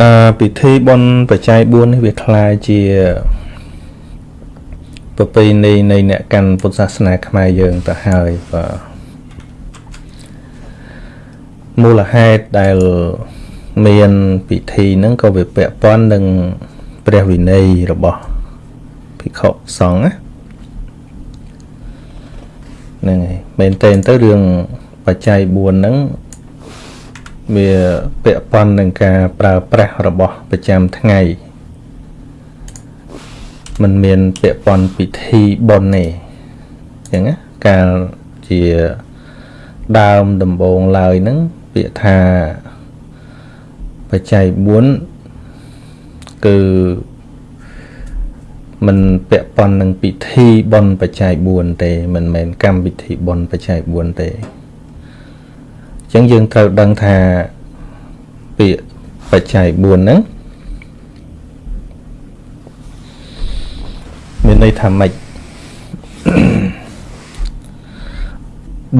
អឺពិធីបុណ្យបច្ច័យ4នេះវាคล้ายជាប្រពៃណីនៃអ្នកកាន់ពុទ្ធសាសនាខ្មែរយើងទៅហើយបាទមូលហេតុដែលមានពិធីហ្នឹងក៏វាពាក់ព័ន្ធនឹងព្រះវិន័យរបស់ភិក្ខុសង្ឃណាហ្នឹងហើយមែនតើទៅរឿងបច្ច័យ4ហ្នឹង វាពាក់ព័ន្ធនឹងការប្រើប្រាស់របស់ប្រចាំថ្ងៃมันមានពាក់ព័ន្ធពិធីបុណ្យទេអញ្ចឹងណាកាលជាដើមដំបូងឡើយហ្នឹងពាក្យថាបច្ច័យ4គឺมันពាក់ព័ន្ធនឹងពិធីបុណ្យបច្ច័យ4ទេមិនមែនកម្មវិធីបុណ្យបច្ច័យ4ទេអញ្ ចឹងយើងត្រូវដឹងថាពាក្យបច្ច័យ4ហ្នឹងមានន័យថាម៉េច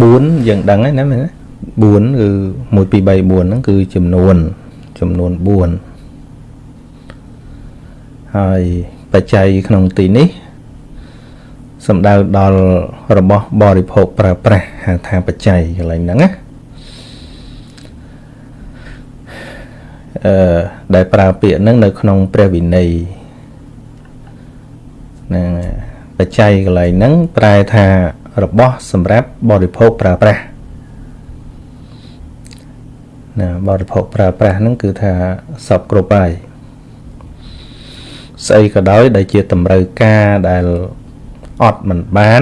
4យើងដឹងហើយណាមែនទេ4គឺ1 2 3 4ហ្នឹងគឺចំនួនចំនួន4ហើយបច្ច័យក្នុងទីនេះសំដៅដល់របស់បរិភោគប្រើប្រាស់ហៅថាបច្ច័យកន្លែងហ្នឹងណា អឺដែលប្រើពាក្យហ្នឹងនៅក្នុងព្រះវិន័យហ្នឹងបច្ច័យកន្លែងហ្នឹងប្រែថារបស់សម្រាប់បរិភោគប្រើប្រាស់ណាបរិភោគប្រើប្រាស់ហ្នឹងគឺថាសពគ្រប់ហើយស្អីក៏ដោយដែលជាតម្រូវការដែលអត់មិនបាន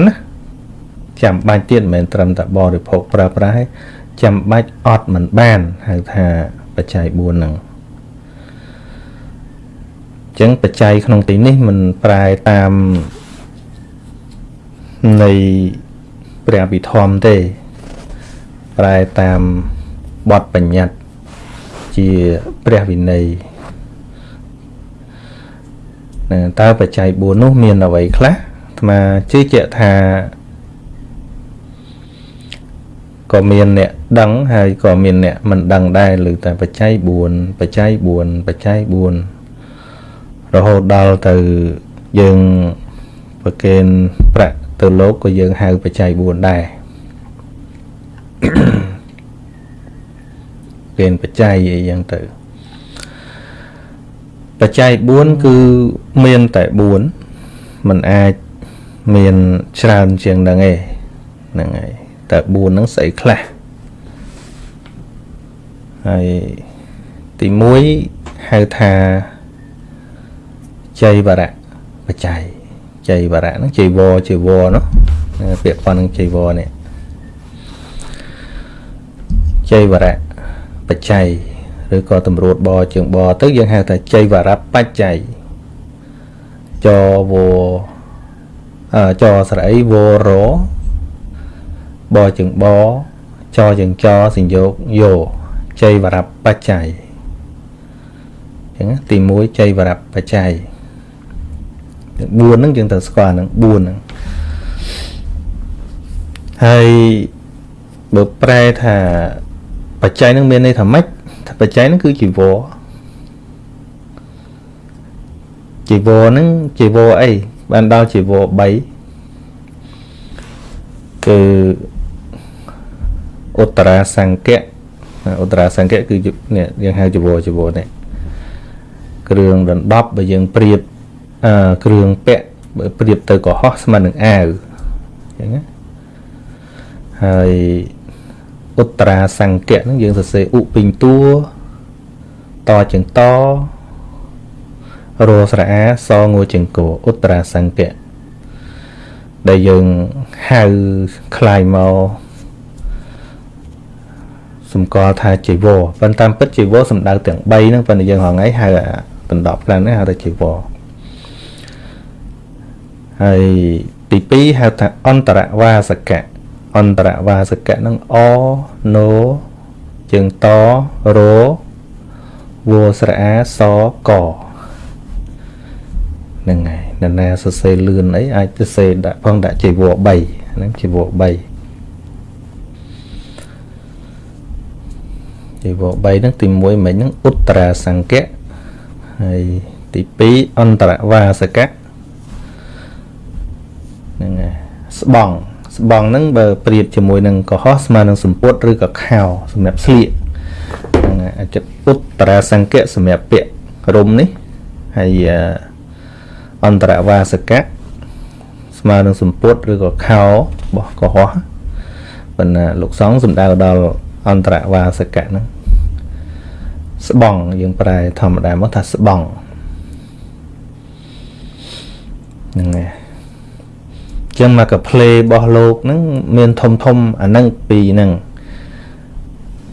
ចាំបាច់ទៀតមិនមែនត្រឹមតែបរិភោគប្រើប្រាស់ទេចាំបាច់អត់មិនបានហៅថា បច្ច័យ4ហ្នឹងចឹងបច្ច័យក្នុងទីនេះមិនប្រែតាមនៃព្រះវិធម្មទេ ប្រែតាមបទបញ្ញត្តិជាព្រះវិន័យណាតើបច្ច័យ4នោះមានអ្វីខ្លះអាត្មាជឿជាក់ថា ក៏មានអ្នកដឹងហើយក៏មានអ្នកមិនដឹងដែរឬតែបច្ច័យ4បច្ច័យ4បច្ច័យ4រហូតដល់ទៅយើងប្រកេនប្រាក់ទៅលោកក៏យើងហៅបច្ច័យ4ដែរគេនបច្ច័យអីយ៉ាងទៅបច្ច័យ4គឺមានតែ4มันអាចមានច្រើនជាងហ្នឹងឯងហ្នឹងហើយ តែ4ហ្នឹងស្អីខ្លះហើយទី1ហៅថាចៃវរៈបច្ច័យចៃវរៈហ្នឹងចៃវរចៃវរនោះពាក្យប៉ុណ្្នឹងចៃវរនេះចៃវរៈបច្ច័យឬក៏តម្រួតបជើងបទៅយើងហៅថាចៃវរបច្ច័យចវអចស្រ័យវរ បជើងបចជើងចសញ្យោគយោចៃវរបច្ច័យអញ្ចឹងទី1ចៃវរបច្ច័យ4ហ្នឹងយើងត្រូវស្គាល់ហ្នឹង4ហ្នឹងហើយបើប្រែថាបច្ច័យនឹងមានន័យថាម៉េចបច្ច័យនឹងគឺជីវរជីវរហ្នឹងជីវរអីបានដល់ជីវរ3គឺ ឧត្តរាសង្កៈឧត្តរាសង្កៈគឺនេះយើងហៅជីវរជីវរនេះគ្រឿងដណ្ដប់បើយើងប្រៀបអឺគ្រឿងពាក់បើប្រៀបទៅកុហកស្មើនឹងអាវអញ្ចឹងណាហើយឧត្តរាសង្កៈហ្នឹងយើងសរសេរឧពេញតួតជាងតរស្រអាសងួជាងកឧត្តរាសង្កៈដែលយើងហៅคลายមក សម្គាល់ថាជីវរប៉ុន្តែពិតជីវរសំដៅទាំង3ហ្នឹងប៉ុន្តែយើងហងៃហៅបណ្ដប់ខ្លះនេះហៅថាជីវរហើយទី2ហៅថាអន្តរវាសកៈអន្តរវាសកៈនឹងអណូជើងតរវស្រអាសកហ្នឹងហើយនរណាសរសេរលឿនអីអាចសរសេរដាក់ផងដាក់ជីវរ3ហ្នឹងជីវរ3 ជីវរ3ហ្នឹងទី1មិញហ្នឹងឧត្តរាសង្កៈហើយទី2អន្តរវាសកៈហ្នឹងហើយស្បង់ស្បង់ហ្នឹងបើប្រៀបជាមួយនឹងកុហកស្មើនឹងសម្ពុតឬក៏ខោសម្រាប់ស្លៀកហ្នឹងហើយអាចឧត្តរាសង្កៈសម្រាប់ពាក់រុំនេះហើយអន្តរវាសកៈស្មើនឹងសម្ពុតឬក៏ខោរបស់កុហកប៉ុន្តែលោកសង្ឃសំដៅដល់អន្តរវាសកៈហ្នឹង ស្បង់យើងប្រែធម្មតាមកថាស្បង់ហ្នឹងហើយចឹងមកកាផ្លេរបស់លោកហ្នឹងមានធំធំអាហ្នឹងពីរហ្នឹង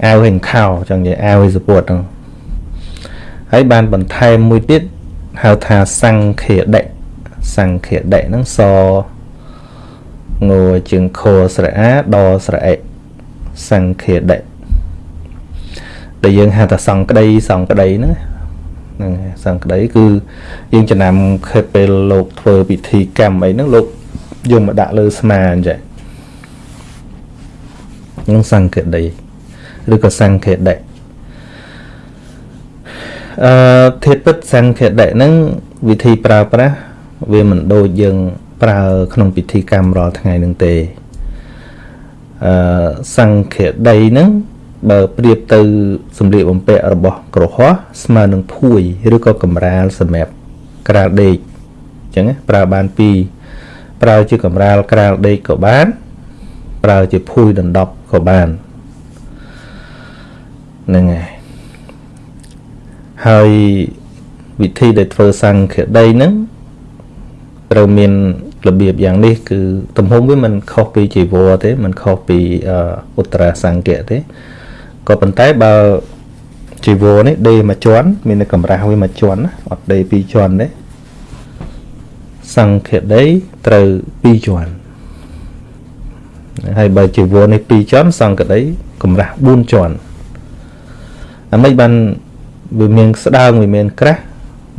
អាវហិនខោចឹងនិយាយអាវសពុតហ្នឹងហើយបានបន្ថែមមួយទៀតហៅថាសង្ឃាដិសង្ឃាដិហ្នឹងសងួជើងខស្រអាដស្រអិសង្ឃាដិ ដែលយើងហៅថាសង្ក្តីសង្ក្តីហ្នឹងហ្នឹងសង្ក្តីគឺយើងចំណាំខេពេលលោកធ្វើពិធីកម្មអីហ្នឹងលោកយកមកដាក់លើស្មាអញ្ចឹងនឹងសង្ឃតីឬក៏សង្ឃតីអឺធាតុពិតសង្ឃតីហ្នឹងវិធីប្រើប្រាស់វាមិនដូចយើងប្រើក្នុងពិធីកម្មរាល់ថ្ងៃនឹងទេអឺសង្ឃតីហ្នឹង បើប្រៀបទៅសម្លៀកបំពាក់របស់ក្រហមស្មើនឹងភួយឬក៏កំរាលសម្រាប់ក្រាលដេកអញ្ចឹងប្រើបានពីរប្រើជាកំរាលក្រាលដេកក៏បាន ប្រើជាភួយដណ្ដប់ក៏បានហ្នឹងហើយហើយវិធីដែលធ្វើសង្ឃដីហ្នឹងត្រូវមានរបៀបយ៉ាងនេះគឺទំហំវាមិនខុសពីជីវរទេមិនខុសពីឧត្តរាសង្ឃៈទេ ក៏ប៉ុន្តែបើជីវរនេះដេមួយជាន់មានកម្រាស់វាមួយជាន់ណាអត់ដេពីរជាន់ទេសង្ឃដីត្រូវ2ជាន់ហើយបើជីវរនេះ2ជាន់សង្ឃដីកម្រាស់4ជាន់អាមិនបានវាមានស្ដើងវាមានក្រាស់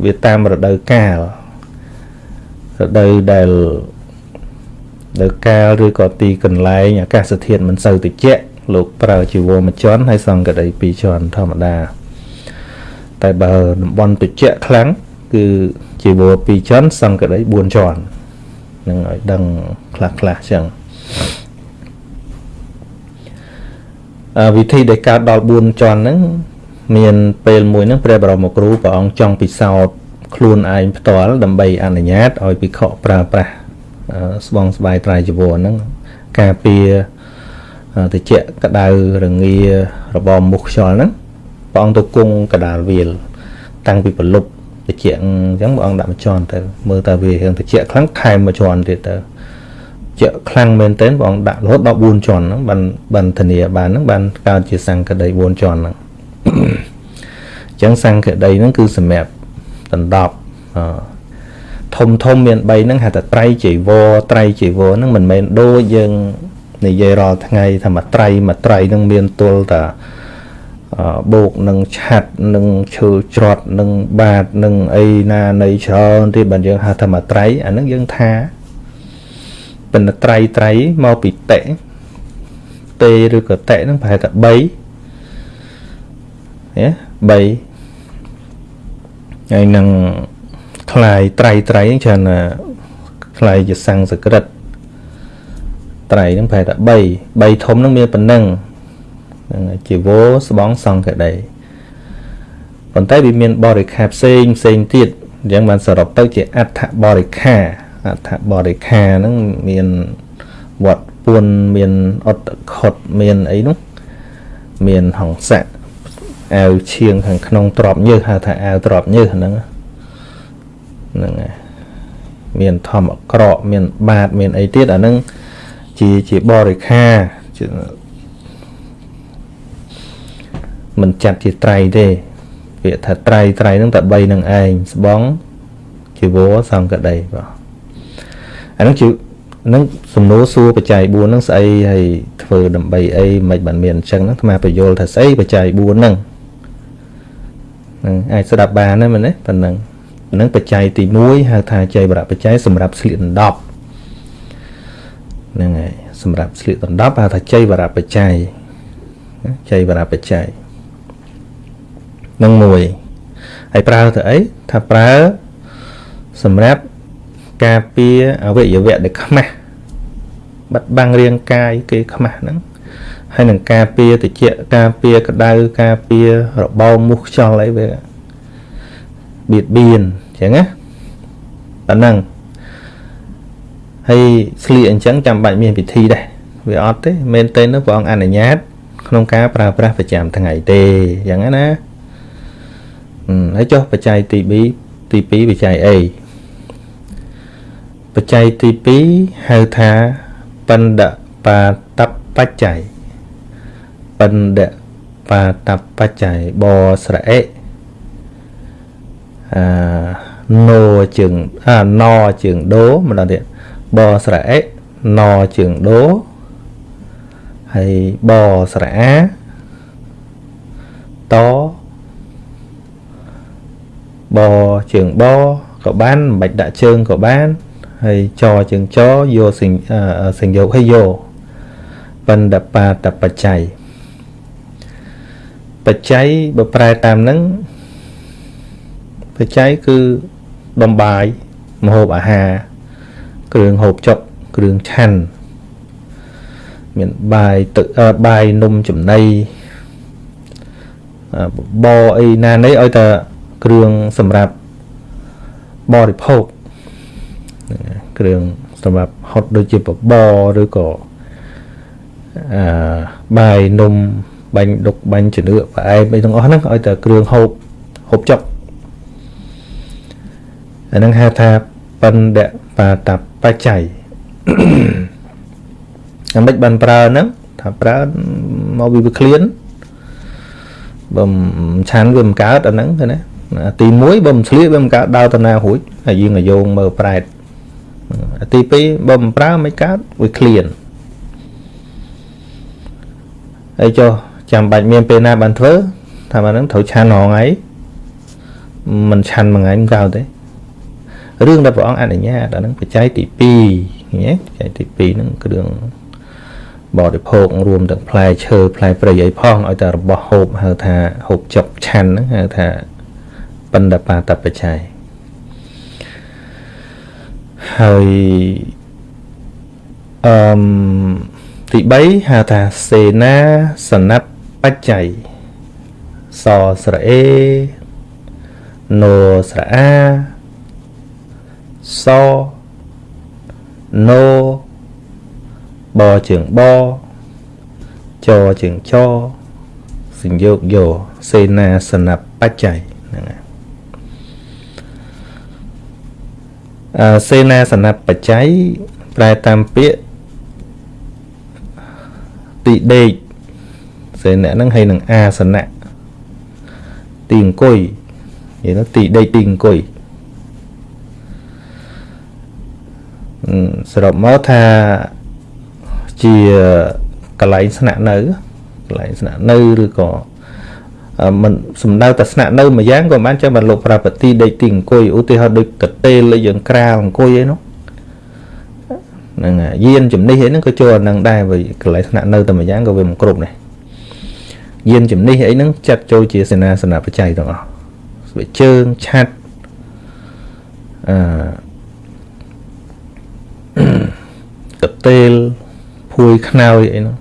វាតាមរដូវកាលរដូវដែលដែលកាលឬក៏ទីកន្លែងអាកាសធាតុមិនសូវត្រជាក់ លោកប្រើជីវរមួយជាន់ហើយសង្កដី2ជាន់ធម្មតាតែបើតំបន់ត្រជាក់ខ្លាំងគឺជីវរ2ជាន់សង្កដី4ជាន់នឹងឲ្យដឹងខ្លះខ្លះចឹងអវិធីដែលកើតដល់4ជាន់ហ្នឹងមានពេលមួយហ្នឹងព្រះបរមគ្រូព្រះអង្គចង់ពិសោធន៍ខ្លួនឯងផ្ទាល់ដើម្បីអនុញ្ញាតឲ្យភិក្ខុប្រើប្រាស់ស្បង់ស្បាយត្រៃជីវរហ្នឹងការពារ តិចកដៅរងារបបមុខខ្យល់ហ្នឹងព្រះអង្គទៅគង់កដាលវាល តាំងពីប្រលប់តិចអញ្ចឹងព្រះអង្គដាក់មួយជាន់ទៅមើលតើវារឿងតិចខ្លាំងថែមមួយជាន់ទៀតទៅជាខ្លាំងមែនទែនព្រះអង្គដាក់រហូតដល់4ជាន់ហ្នឹងបានបានធានាបានហ្នឹងបានកើតជាសង្កដី4ជាន់ហ្នឹងអញ្ចឹងសង្កដីហ្នឹងគឺសម្រាប់ដណ្ដប់ធំធំមាន3ហ្នឹងហៅថាត្រៃចៃវរត្រៃចៃវរហ្នឹងមិនមែនដូចយើង និយាយរាល់ថ្ងៃថាមួយត្រៃមួយត្រៃហ្នឹងមានទល់តាបូកនឹងឆាត់នឹងឈើច្រត់នឹងបាតនឹងអីណានៃច្រើនទៀតបើយើងហៅថាមួយត្រៃអាហ្នឹងយើងថាប៉ុន្តែត្រៃត្រៃមកពីតេតេឬក៏តេហ្នឹងប្រហែលតែ3ហ៎3ហើយនឹងคลายត្រៃត្រៃច្រើនคลายជាសំស្ក្រឹត ត្រៃហ្នឹងប្រហែលតែ3 3ធំហ្នឹងមានប៉ុណ្ណឹងហ្នឹងជីវោស្បងសង្កដីប៉ុន្តែវាមានបរិខាផ្សេងផ្សេងទៀតអញ្ចឹងបានសរុបទៅជាអដ្ឋបរិខាអដ្ឋបរិខាហ្នឹងមានវត្តពួនមានអត់ខុតមានអីនោះមានហង្ស័កអាវឈៀងខាងក្នុងទ្របញើសហៅថាអាវទ្របញើសហ្នឹងហ្នឹងហើយមានធម្មអក្រក់មានបាតមានអីទៀតអាហ្នឹង ជាជាបរិខាជាមិនចាត់ជាត្រៃទេពាក្យថាត្រៃត្រៃហ្នឹងតែ3នឹងឯងស្បងជីវរសង្កដីបាទអាហ្នឹងជានឹងសំណួរសួរបច្ច័យ4ហ្នឹងស្អីហើយធ្វើដើម្បីអីមិនបានមានអញ្ចឹងហ្នឹងអាបញ្យល់ថាស្អីបច្ច័យ4ហ្នឹងហ្នឹងអាចស្ដាប់បានណាមែនទេប៉ុណ្ណឹងហ្នឹងបច្ច័យទី1ហៅថាចៃបរៈបច្ច័យសម្រាប់ស្លៀកដណ្ដប់ ហ្នឹងហើយសម្រាប់ស្លៀកដណ្ដប់ហៅថាចៃបរៈបច្ច័យចៃបរៈបច្ច័យនឹងមួយហើយប្រើទៅអីថាប្រើសម្រាប់ការពារអវយវៈដែលខ្មាស់បាត់បង់រាងកាយគេខ្មាស់ហ្នឹងហើយនឹងការពារតិចការពារក្តៅការពាររបោមូសខ្យល់អីវាបៀតបៀនអញ្ចឹងណាប៉ុណ្ណឹង ហើយស្លៀកអញ្ចឹងចាំបាច់មានពិធីដែរវាអត់ទេមែនទេនោះព្រះអង្គអនុញ្ញាត ក្នុងការប្រើប្រាស់ប្រចាំថ្ងៃទេអញ្ចឹងណាហើយចុះបច្ច័យទី2ទី2បច្ច័យអីបច្ច័យទី2ហៅថាបណ្ឌបាតបច្ច័យបណ្ឌបាតបច្ច័យបស្រអិអឺណូជើងអាណជើងដូម្ដងទៀត បស្រអិណជើងដូហើយបស្រអាតបជើងបក៏បានមិនបាច់ដាក់ជើងក៏បានហើយចជើងចយកសិញសិញយកហើយយកបណ្ឌបាតបច្ច័យបច្ច័យបើប្រែតាមហ្នឹងបច្ច័យគឺដំបាយម្ហូបអាហារ គ្រឿងហូបចុកគ្រឿងឆាន់មានបាយទឹកបាយនំចំណីបអីណានេះឲ្យតែគ្រឿងសម្រាប់បរិភោគគ្រឿងសម្រាប់ហុតដូចជាបបរឬក៏អឺបាយនំបាញ់ដុកបាញ់ជំនឿផ្អែមអីទាំងអស់ហ្នឹងឲ្យតែគ្រឿងហូបហូបចុកអាហ្នឹងហៅថាបណ្ឌបាតប ច្ច័យអាមិនបានប្រើហ្នឹងថាប្រើមកវាវាឃ្លានបើឆានវាមិនកើតអាហ្នឹងឃើញណាទី1បើមិនឆ្លៀកវាមិនកើតដើរតាណារួចហើយយើងក៏យោងមើលប្រែតទី2បើមិនប្រើមិនកើតវាឃ្លានហើយចុះចាំបាច់មានពេលណាបានធ្វើថាអាហ្នឹងត្រូវឆានរងថ្ងៃមិនឆាន់មួយថ្ងៃមិនកើតទេ រឿងដែលព្រះអង្គអនុញ្ញាតអាហ្នឹងបច្ច័យទី2ណាបច្ច័យទី2ហ្នឹងគ្រឿងបរិភោគរួមទាំងផ្លែឈើផ្លែព្រៃអីផងឲ្យតែរបស់ហូបហៅថាហូបចុកឆាន់ហ្នឹងហៅថាបណ្ឌបាតបច្ច័យហើយអឺមទី3ហៅថាសេនាសនៈបច្ច័យសស្រអេណូស្រអា សណូបជើងបចជើងចសញ្ញោកយោសេនាសនៈបច្ច័យហ្នឹងហើយអឺសេនាសនៈបច្ច័យប្រែតាមពាក្យទីដេកសេនៈហ្នឹងហើយនឹងអាសនៈទីអង្គុយនិយាយទៅទីដេកទីអង្គុយ សរុបមកថាជាកន្លែងស្នាក់នៅកន្លែងស្នាក់នៅឬក៏មិនសំដៅតែស្នាក់នៅមួយយ៉ាងក៏បានចាំបានលោកប្រើប្រទីដេកទីអង្គុយឧទាហរណ៍ដូចកតេលយើងក្រាលអង្គុយអីនោះហ្នឹងយានជំនិះអីហ្នឹងក៏ចូលអានឹងដែរព្រោះកន្លែងស្នាក់នៅតែមួយយ៉ាងក៏វាមិនគ្រប់ដែរយានជំនិះអីហ្នឹងចាត់ចូលជាសេនាសនៈបច្ច័យទាំងអស់ស្បែកជើងឆាត់អឺ កតេលភួយខ្នើយអីហ្នឹង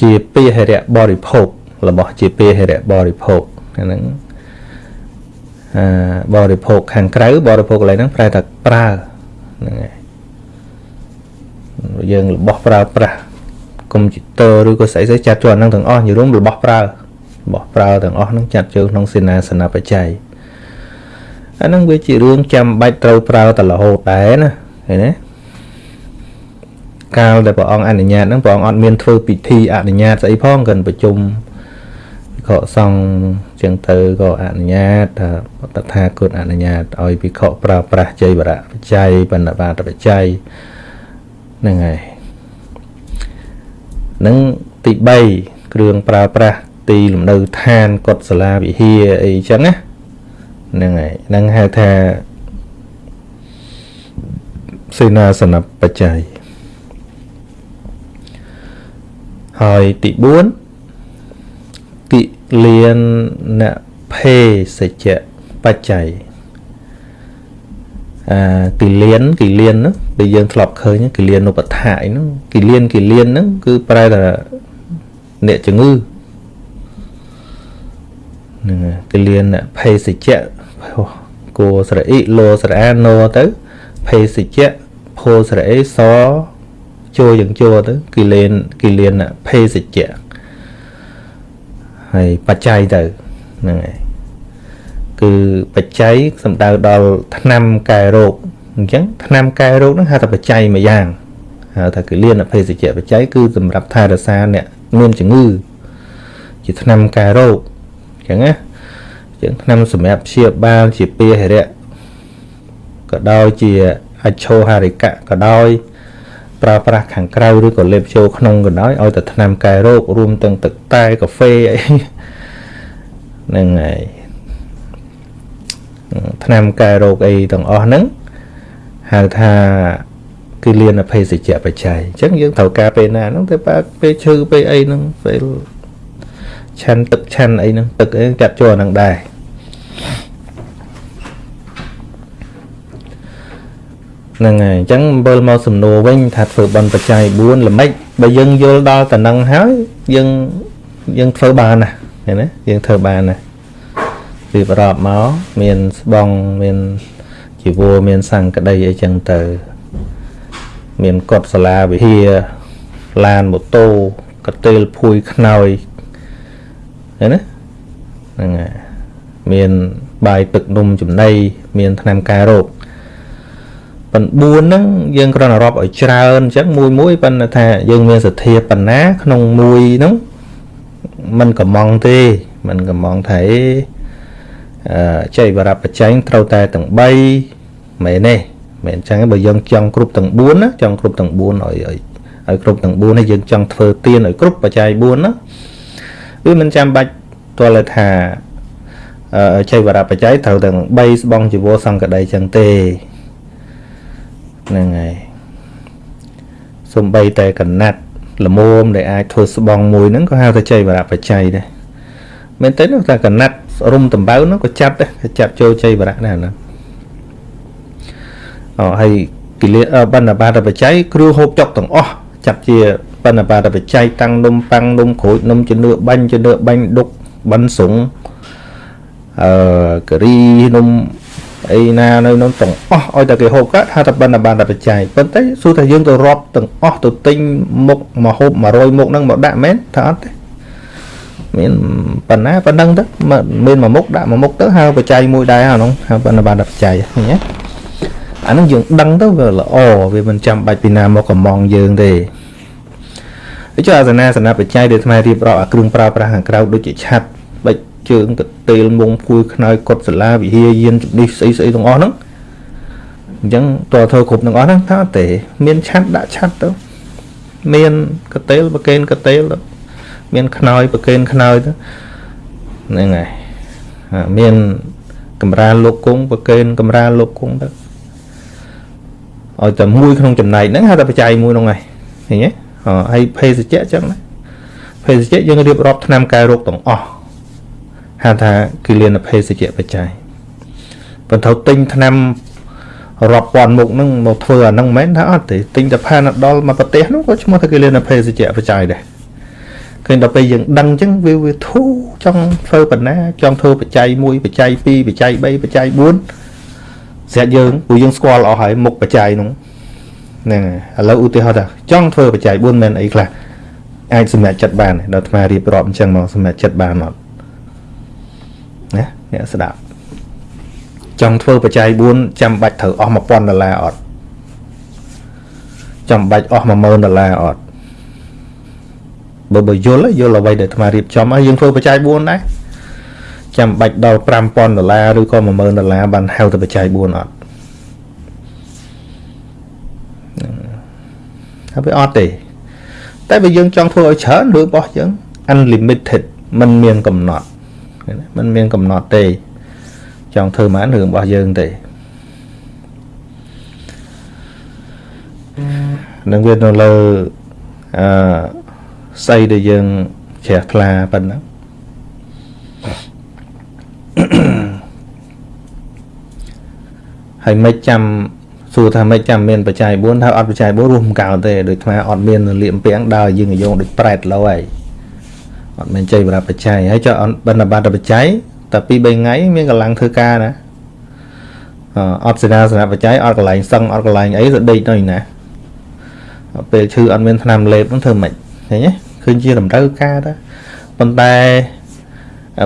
ជាពាហិរៈបរិភោគរបស់ជាពាហិរៈបរិភោគហ្នឹងអឺបរិភោគខាងក្រៅបរិភោគកន្លែងហ្នឹងប្រែថាប្រើហ្នឹងហើយយើងរបស់ប្រើប្រាស់កុំព្យូទ័រឬក៏ស្អីស្អីចាត់ចូលអាហ្នឹងទាំងអស់និយាយរួមរបស់ប្រើរបស់ប្រើទាំងអស់ហ្នឹងចាត់ចូលក្នុងសេនាសនបច្ច័យអាហ្នឹងវាជារឿងចាំបាច់ត្រូវប្រើតរហូតដែរណា ឃើញទេកាលដែលព្រះអង្គអនុញ្ញាតហ្នឹងព្រះអង្គអត់មានធ្វើពិធីអនុញ្ញាតស្អីផងកិនប្រជុំខសង្ឃចឹងទៅក៏អនុញ្ញាតថាតថាគតអនុញ្ញាតឲ្យភិក្ខុប្រើប្រាស់ជ័យវរៈបច្ច័យបណ្ឌបាតបច្ច័យហ្នឹងហើយនឹងទី3គ្រឿងប្រើប្រាស់ទីលំនៅឋានកុដិសាលាវិហារអីចឹងណាហ្នឹងហើយហ្នឹងហៅថា សេនាសនៈបច្ច័យហើយទី4ទីលៀនអ្នកភេសជ្ជៈបច្ច័យអាគិលានគិលានហ្នឹងដែលយើងធ្លាប់ឃើញគិលានុបដ្ឋាអីហ្នឹងគិលានគិលានហ្នឹងគឺប្រែថាអ្នកជំងឺហ្នឹងគិលានភេសជ្ជៈគួស្រអ៊ីលោស្រអាណូទៅ ភេសជ្ជៈភោស្រអេសចូលយ៉ាងចូលទៅគិលានគិលានភេសជ្ជៈហើយបច្ច័យទៅហ្នឹងហើយគឺបច្ច័យសំដៅដល់ថ្នាំកែរោគអញ្ចឹងថ្នាំកែរោគហ្នឹងហៅថាបច្ច័យមួយយ៉ាងហៅថាគិលានភេសជ្ជៈបច្ច័យគឺសម្រាប់ថែរក្សាអ្នកមានជំងឺជាថ្នាំកែរោគអញ្ចឹងណាអញ្ចឹងថ្នាំសម្រាប់ព្យាបាលជាពាហិរៈ ក៏ដោយជាអច្ឆោហារិកៈក៏ដោយប្រើប្រាស់ខាងក្រៅឬក៏លេបចូលក្នុងក៏ដោយឲ្យតែថ្នាំកែរោគរួមទាំងទឹកតែកាហ្វេអីហ្នឹងហើយថ្នាំកែរោគអីទាំងអស់ហ្នឹងហៅថាគឺលៀនអភេសជ្ជៈបច្ច័យអញ្ចឹងយើងត្រូវការពេលណាហ្នឹងទៅបើពេលឈឺពេលអីហ្នឹងពេលឆាន់ទឹកឆាន់អីហ្នឹងទឹកអីកាត់ចូលហ្នឹងដែរ ហ្នឹងហើយអញ្ចឹងមើលមកសំណួរវិញថាធ្វើបន់បច្ច័យ4ល្មិចបើយើងយល់ដល់តំណឹងហើយយើងយើងធ្វើបានណាឃើញទេយើងធ្វើបានណាពីប្រອບមកមានស្បងមានជីវរមានសង្កដីអីចឹងទៅ មានកត់សាលាវិហារឡានម៉ូតូកតេលភួយខ្នើយឃើញណាហ្នឹងហើយមានបាយទឹកនំចំណីមានថ្នាំកែរោគ ប៉ុន្តែ4ហ្នឹងយើងគ្រាន់តែរាប់ឲ្យច្រើនអញ្ចឹងមួយមួយប៉ុន្តែថាយើងមានសទ្ធាប៉ុណ្ណាក្នុងមួយហ្នឹងมันកំងទេมันកំងថាអឺចៃវរបច្ច័យត្រូវតែទាំង3មែនទេមែនអញ្ចឹងបើយើងចង់គ្រប់ទាំង4ណាចង់គ្រប់ទាំង4ឲ្យឲ្យឲ្យគ្រប់ទាំង4ហើយយើងចង់ធ្វើទៀនឲ្យគ្រប់បច្ច័យ4ណាវាមិនចាំបាច់ទាល់ថាអឺចៃវរបច្ច័យត្រូវទាំង3ស្បង់ជីវរសង្កដីចឹងទេ ហ្នឹងហើយសំបីតែកណាត់លមមដែលអាចធ្វើស្បង់មួយហ្នឹងក៏ហៅថាចៃវរបច្ច័យដែរមែនទេនោះតែកណាត់រុំដំបៅនោះក៏ចាត់ដែរក៏ចាត់ចូលចៃវរៈដែរណាអូហើយគិលាបណ្ឌបាតបច្ច័យគ្រឿងហូបចុកទាំងអស់ចាត់ជាបណ្ឌបាតបច្ច័យតាំងនំប៉ាំងនំក្រូចនំជំនឿបាញ់ជំនឿបាញ់ដុកបិណ្ឌសុងអឺការីនំ អីណានៅនោះទាំងអស់ឲ្យតែគេហូបកាត់ថាតែបណ្ឌបានតែបច្ច័យប៉ុន្តែសួរថាយើងទៅរាប់ទាំងអស់ទៅទិញមុខមកហូប100មុខហ្នឹងមកដាក់មែនថាអត់ទេមានប៉ុណ្ណាប៉ុណ្ណឹងទៅមានមួយមុខដាក់មួយមុខទៅហៅបច្ច័យមួយដែរអានោះហៅបណ្ឌបានតែបច្ច័យឃើញទេអានឹងយើងដឹងទៅវាល្អវាមិនចាំបាច់ពីណាមកកំងយើងទេដូចជាអាសនាសនាបច្ច័យដែលថ្មរៀបរាប់អាគ្រឿងប្រើប្រាស់ខាងក្រៅដូចជាឆាត់បិច ជើងកតេលមុងភួយខ្នើយកត់សាលាវិហារយានជំនិះស្អីស្អីទាំងអស់ហ្នឹងអញ្ចឹងតើធ្វើគ្រប់ទាំងអស់ហ្នឹងថាទេ មានឆាត់ដាក់ឆាត់ទៅមានកតេលប្រកេនកតេលទៅមានខ្នើយប្រកេនខ្នើយទៅហ្នឹងហើយមានកម្រាលលោកគង់ប្រកេនកម្រាលលោកគង់ទៅឲ្យតែមួយក្នុងចំណែកហ្នឹងហៅថាបច្ច័យមួយហ្នឹងហើយឃើញទេហើយភេសជ្ជៈចឹងណាភេសជ្ជៈយើងរៀបរាប់ថ្នាំកែរោគទាំងអស់ ហៅថាគិលានភេសជ្ជៈបច្ច័យប៉ុន្តែទិញថ្នាំរាប់ពាន់មុខហ្នឹងមកធ្វើអាហ្នឹងមិនមែនថាអត់ទេទិញតែផាណាដុលមកប្រទេសហ្នឹងក៏ឈ្មោះថាគិលានភេសជ្ជៈបច្ច័យដែរឃើញដល់ពេលយើងដឹងអញ្ចឹងវាវាធូរចង់ធ្វើបណ្ណាចង់ធ្វើបច្ច័យ1បច្ច័យ2បច្ច័យ3បច្ច័យ4ស្រាប់យើងព្រោះយើងស្គាល់អស់ហើយមុខបច្ច័យនោះហ្នឹងឥឡូវឧទាហរណ៍ថាចង់ធ្វើបច្ច័យ4មិនអីខ្លះអាចសម្រេចចិត្តបានដល់អាត្មារៀបរាប់អញ្ចឹងមកសម្រេចចិត្តបានអត់ ណាអ្នកស្ដាប់ចង់ធ្វើបច្ច័យ4ចាំបាច់ត្រូវអស់1000ដុល្លារអត់ចាំបាច់អស់10000ដុល្លារអត់បើបើយល់យល់អ្វីដែលអាត្មារៀបចំហើយយើងធ្វើបច្ច័យ4ដែរចាំបាច់ដល់5000ដុល្លារឬក៏10000ដុល្លារបានហៅទៅបច្ច័យ4អត់ហើយវាអត់ទេតែបើយើងចង់ធ្វើឲ្យច្រើនឬរបស់យើង unlimited มันមានកំណត់ มันមានកំណត់ទេ ចង់ធ្វើបានរឿងរបស់យើងទេនឹងវានៅលើអឺស័យដែលយើងជ្រះថ្លាប៉ុណ្ណឹងហើយមិនចាំសួរថាមិនចាំមានបច្ច័យ4ថាអត់បច្ច័យ4រួមកៅទេដោយខ្លាអត់មានលៀមពាំងដើរយើងយោងដូចប្រែតលោហើយ អត់មានចៃបរាប់បច្ច័យហើយចុះបណ្ឌបាតបច្ច័យតែ2 3ថ្ងៃមានកម្លាំងធ្វើការណាអត់សេនាសនៈបច្ច័យអត់កន្លែងសឹងអត់កន្លែងអីទៅដេកនៅណាពេលឈឺអត់មានថ្នាំលេបហ្នឹងធ្វើម៉េចឃើញទេឃើញជាតម្រូវការដែរប៉ុន្តែ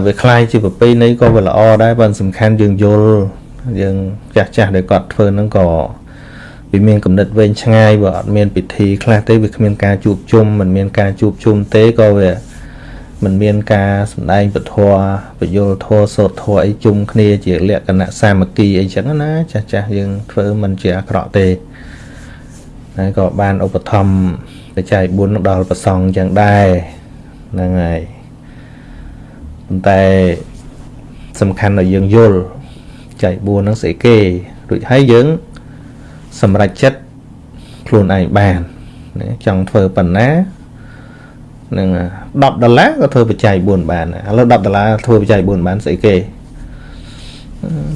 វាคล้ายជាប្រពៃណីក៏វាល្អដែរប៉ុន្តែសំខាន់យើងយល់យើងចាស់ចាស់ដែលគាត់ធ្វើហ្នឹងក៏វាមានកំណត់វែងឆ្ងាយបើអត់មានពិធីខ្លះទេវាគ្មានការជួបជុំមិនមានការជួបជុំទេក៏វា មិនមានការសម្ដែងពធបយលធរសោតធរអីជុំគ្នាជាលក្ខណៈសាមគ្គីអីចឹងណាចាស់ចាស់យើងធ្វើមិនជាអាក្រក់ទេហើយក៏បានឧបត្ថម្ភបច្ច័យ4ដល់ប្រសងចឹងដែរហ្នឹងហើយប៉ុន្តែសំខាន់ឲ្យយើងយល់ចែក4ហ្នឹងស្អីគេរួចហើយយើងសម្រេចចិត្តខ្លួនឯងបានណាចង់ធ្វើប៉ុណ្ណា នឹង10ដុល្លារក៏ធ្វើបច្ច័យ4បានឥឡូវ10ដុល្លារធ្វើបច្ច័យ4បានស្អីគេ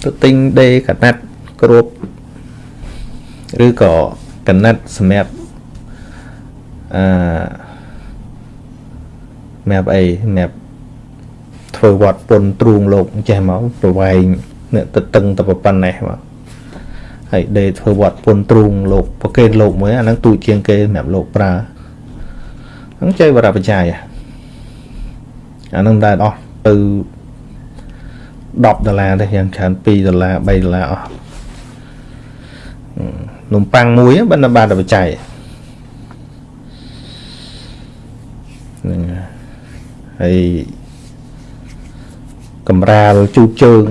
ទៅទិញដេកណាត់គ្រប់ឬក៏កណាត់សម្រាប់អឺសម្រាប់អីសម្រាប់ធ្វើវត្តពុនទ្រូងលោកចេះមកប្រវែងអ្នកទៅតឹងទៅប៉ុណ្ណេះមកហើយដេធ្វើវត្តពុនទ្រូងលោកប្រកេនលោកមួយអាហ្នឹងទូជាងគេសម្រាប់លោកប្រើ ហ្នឹងចៃវរបច្ច័យអាហ្នឹងដែរអស់ទៅ10ដុល្លារទេយ៉ាងច្រើន2ដុល្លារ3ដុល្លារអស់នំប៉័ងមួយបណ្ឌបាតបច្ច័យហ្នឹងហើយកំរាលជូតជើង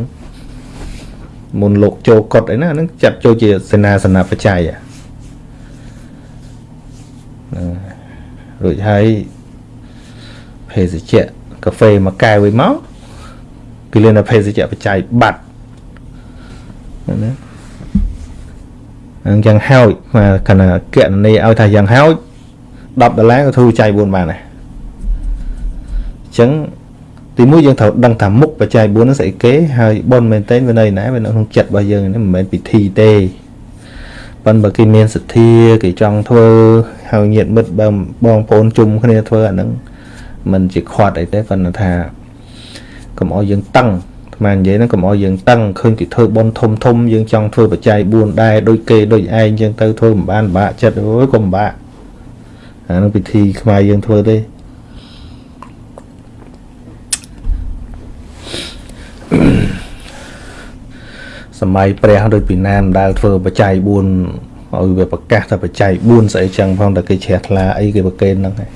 មុនលោកចូលកត់អីណាហ្នឹងចាត់ចូលជាសេនាសនបច្ច័យ រួចហើយភេសជ្ជៈកាហ្វេមួយកែវវិញមកគឺលឿនតែភេសជ្ជៈបច្ច័យបាត់ណាអញ្ចឹងហោចមកកណ្ណាគណនីឲ្យថាយ៉ាងហោច10ដុល្លារក៏ធ្វើចៃ4បានដែរអញ្ចឹងទីមួយយើងត្រូវដឹងថាមុខបច្ច័យ4ហ្នឹងស្អីគេហើយប៉ុនមែនតើវានៅណាវានៅក្នុងចិត្តរបស់យើងនេះមិនមែនពិធីទេ ប៉ុន្តែបើគេមានសទ្ធាគេចង់ធ្វើហើយញាតិមិត្តបងបងប្អូនជុំគ្នាធ្វើអាហ្នឹងមិនជាខាត់អីទេប៉ុន្តែថាកុំឲ្យយើងតឹងអានិយាយហ្នឹងកុំឲ្យយើងតឹងឃើញគេធ្វើបន់ធំធំយើងចង់ធ្វើបច្ច័យ4ដែរដូចគេដូចឯងចឹងទៅធ្វើមិនបានពិបាកចិត្តអូយកុំពិបាកអានឹងពិធីខ្មែរយើងធ្វើទេ សម័យព្រះដូចពីណាមដែលធ្វើបច្ច័យ4ឲ្យវាប្រកាសថាបច្ច័យ4ស្អីចឹងផងតែគេជ្រះថ្លាអីគេប្រកេនហ្នឹងហើយ